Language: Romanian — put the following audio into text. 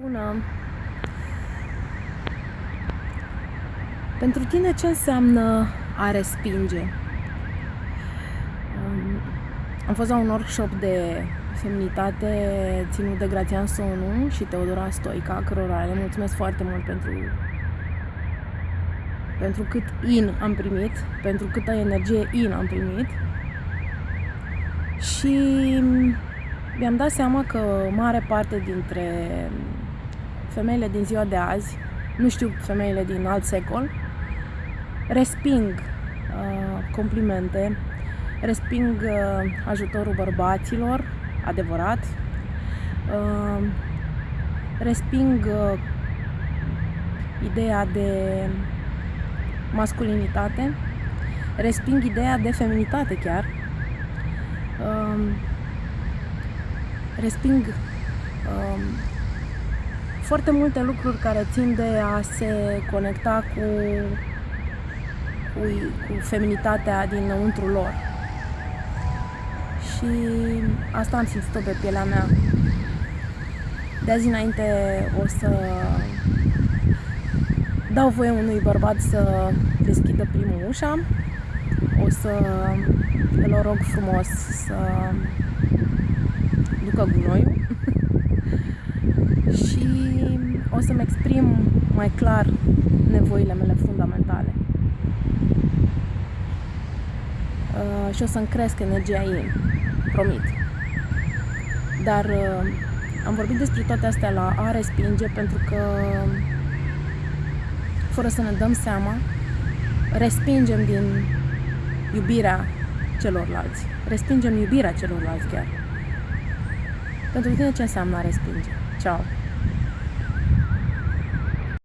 Bună! Pentru tine ce înseamnă a respinge? Um, Am fost la un workshop de feminitate ținut de Grațian Sonu și Teodora Stoica, cărora le mulțumesc foarte mult pentru pentru cât in am primit, pentru câtă energie in am primit și mi-am dat seama că mare parte dintre femeile din ziua de azi, nu știu femeile din alt secol, resping uh, complimente, resping uh, ajutorul bărbaților, adevărat, uh, resping uh, ideea de masculinitate, resping ideea de feminitate chiar, uh, resping uh, foarte multe lucruri care țin de a se conecta cu, cu, cu feminitatea dinăuntru lor. Și asta am simțit-o pe pielea mea. De azi înainte o să dau voie unui bărbat să deschidă primul ușa. O să îl rog frumos să ducă gunoiul și o să-mi exprim mai clar nevoile mele fundamentale. Uh, și o să-mi cresc energia ei, promit. Dar uh, am vorbit despre toate astea la a respinge pentru că fără să ne dăm seama, respingem din iubirea celorlalți. Respingem iubirea celorlalți chiar. Pentru tine ce înseamnă a respinge? Ciao!